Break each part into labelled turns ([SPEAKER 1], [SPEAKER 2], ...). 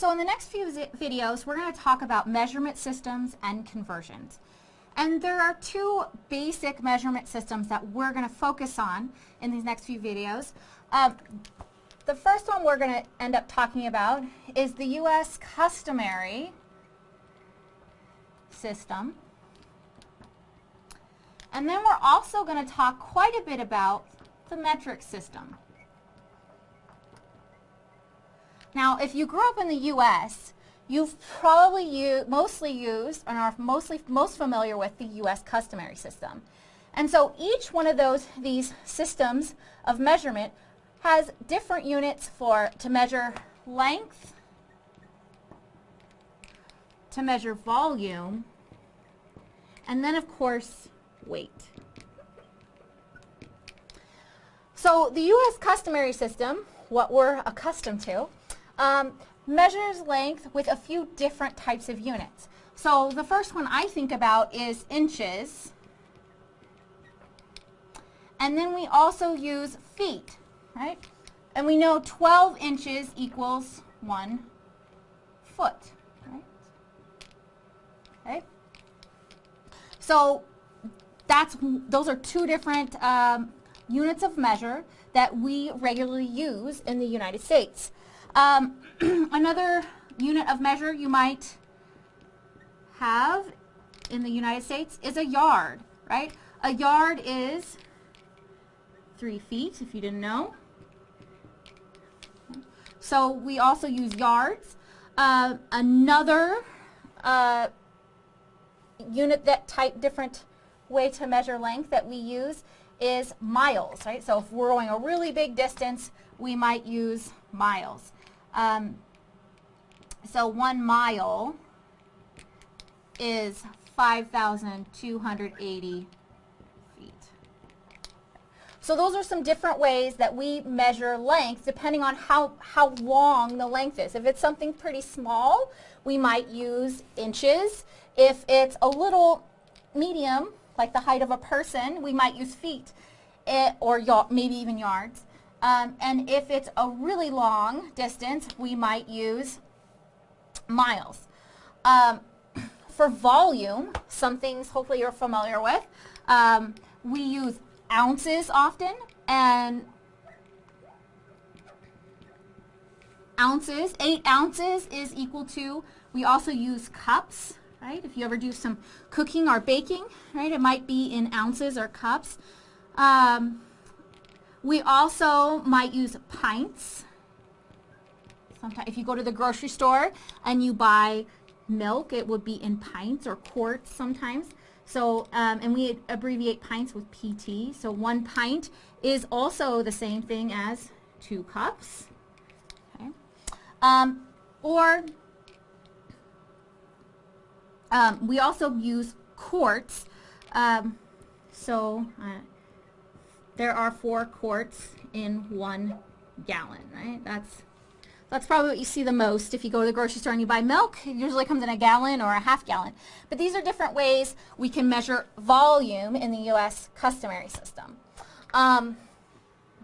[SPEAKER 1] So in the next few videos, we're going to talk about measurement systems and conversions. And there are two basic measurement systems that we're going to focus on in these next few videos. Um, the first one we're going to end up talking about is the U.S. customary system. And then we're also going to talk quite a bit about the metric system. Now, if you grew up in the U.S., you've probably mostly used and are mostly most familiar with the U.S. customary system. And so each one of those these systems of measurement has different units for to measure length, to measure volume, and then of course weight. So the U.S. customary system, what we're accustomed to, um, measures length with a few different types of units. So the first one I think about is inches. And then we also use feet, right? And we know 12 inches equals one foot, right? Okay? So that's, those are two different um, units of measure that we regularly use in the United States. Um, another unit of measure you might have in the United States is a yard, right? A yard is three feet, if you didn't know. So we also use yards. Uh, another uh, unit that type different way to measure length that we use is miles, right? So if we're going a really big distance, we might use miles. Um, so one mile is 5,280 feet. So those are some different ways that we measure length depending on how, how long the length is. If it's something pretty small, we might use inches. If it's a little medium, like the height of a person, we might use feet it, or maybe even yards. Um, and if it's a really long distance, we might use miles. Um, for volume, some things hopefully you're familiar with, um, we use ounces often, and ounces, eight ounces is equal to, we also use cups, right? If you ever do some cooking or baking, right, it might be in ounces or cups. Um, we also might use pints. Sometimes if you go to the grocery store and you buy milk, it would be in pints or quarts sometimes. So, um, and we abbreviate pints with PT. So one pint is also the same thing as two cups. Okay. Um, or um, we also use quarts. Um, so uh, there are four quarts in one gallon, right? That's that's probably what you see the most if you go to the grocery store and you buy milk. It usually comes in a gallon or a half gallon. But these are different ways we can measure volume in the U.S. customary system. Um,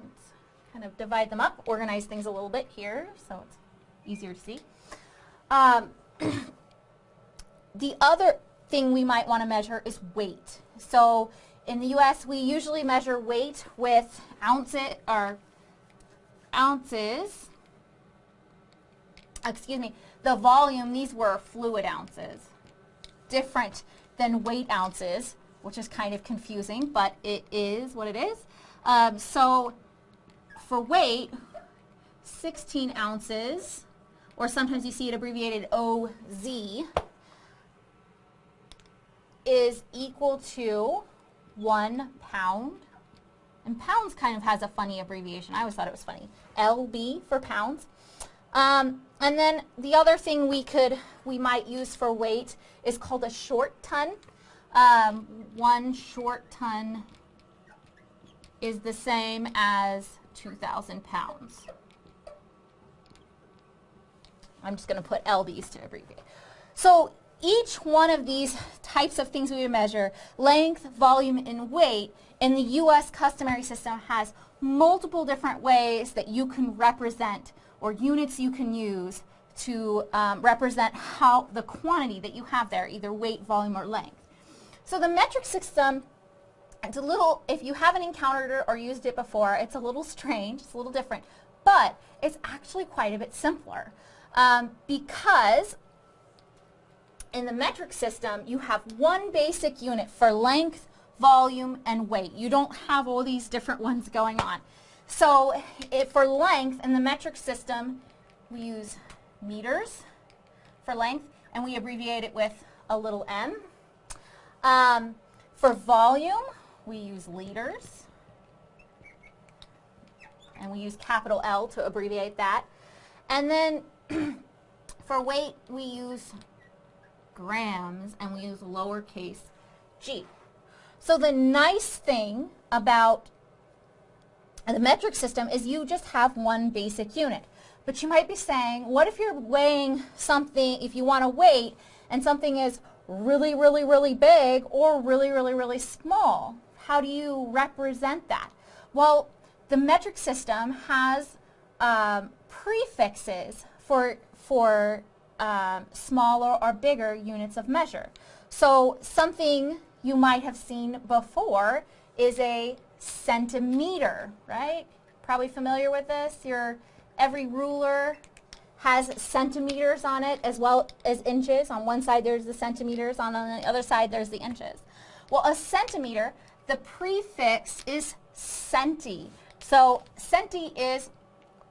[SPEAKER 1] let's kind of divide them up, organize things a little bit here so it's easier to see. Um, the other thing we might want to measure is weight. So in the U.S., we usually measure weight with ounces or ounces. Excuse me. The volume, these were fluid ounces. Different than weight ounces, which is kind of confusing, but it is what it is. Um, so for weight, 16 ounces, or sometimes you see it abbreviated OZ, is equal to one pound. And pounds kind of has a funny abbreviation. I always thought it was funny. LB for pounds. Um, and then the other thing we could, we might use for weight is called a short ton. Um, one short ton is the same as 2,000 pounds. I'm just going to put LBs to abbreviate. So each one of these types of things we measure, length, volume, and weight, in the U.S. customary system has multiple different ways that you can represent or units you can use to um, represent how the quantity that you have there, either weight, volume, or length. So the metric system, it's a little, if you haven't encountered it or used it before, it's a little strange, it's a little different, but it's actually quite a bit simpler um, because in the metric system, you have one basic unit for length, volume, and weight. You don't have all these different ones going on. So for length in the metric system, we use meters for length, and we abbreviate it with a little m. Um, for volume, we use liters, and we use capital L to abbreviate that. And then for weight, we use grams, and we use lowercase g. So the nice thing about the metric system is you just have one basic unit. But you might be saying, what if you're weighing something, if you want to weight, and something is really, really, really big or really, really, really small? How do you represent that? Well, the metric system has um, prefixes for, for um, smaller or bigger units of measure. So something you might have seen before is a centimeter, right? Probably familiar with this. Your every ruler has centimeters on it as well as inches. On one side there's the centimeters, on the other side there's the inches. Well, a centimeter, the prefix is centi. So centi is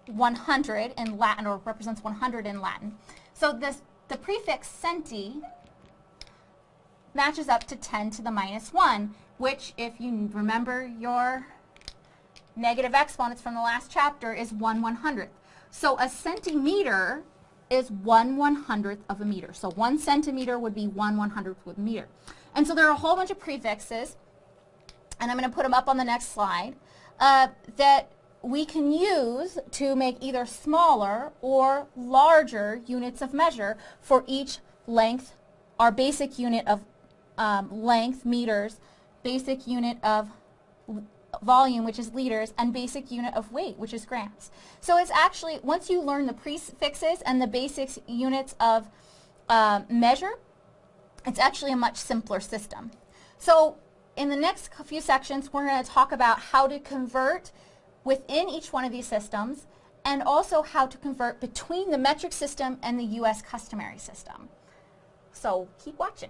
[SPEAKER 1] 100 in Latin or represents 100 in Latin. So this, the prefix centi matches up to 10 to the minus 1, which if you remember your negative exponents from the last chapter is 1 100th. So a centimeter is 1 100th of a meter. So 1 centimeter would be 1 100th of a meter. And so there are a whole bunch of prefixes, and I'm going to put them up on the next slide, uh, that we can use to make either smaller or larger units of measure for each length, our basic unit of um, length, meters, basic unit of volume, which is liters, and basic unit of weight, which is grams. So it's actually, once you learn the prefixes and the basic units of uh, measure, it's actually a much simpler system. So in the next few sections, we're going to talk about how to convert within each one of these systems and also how to convert between the metric system and the U.S. customary system. So keep watching.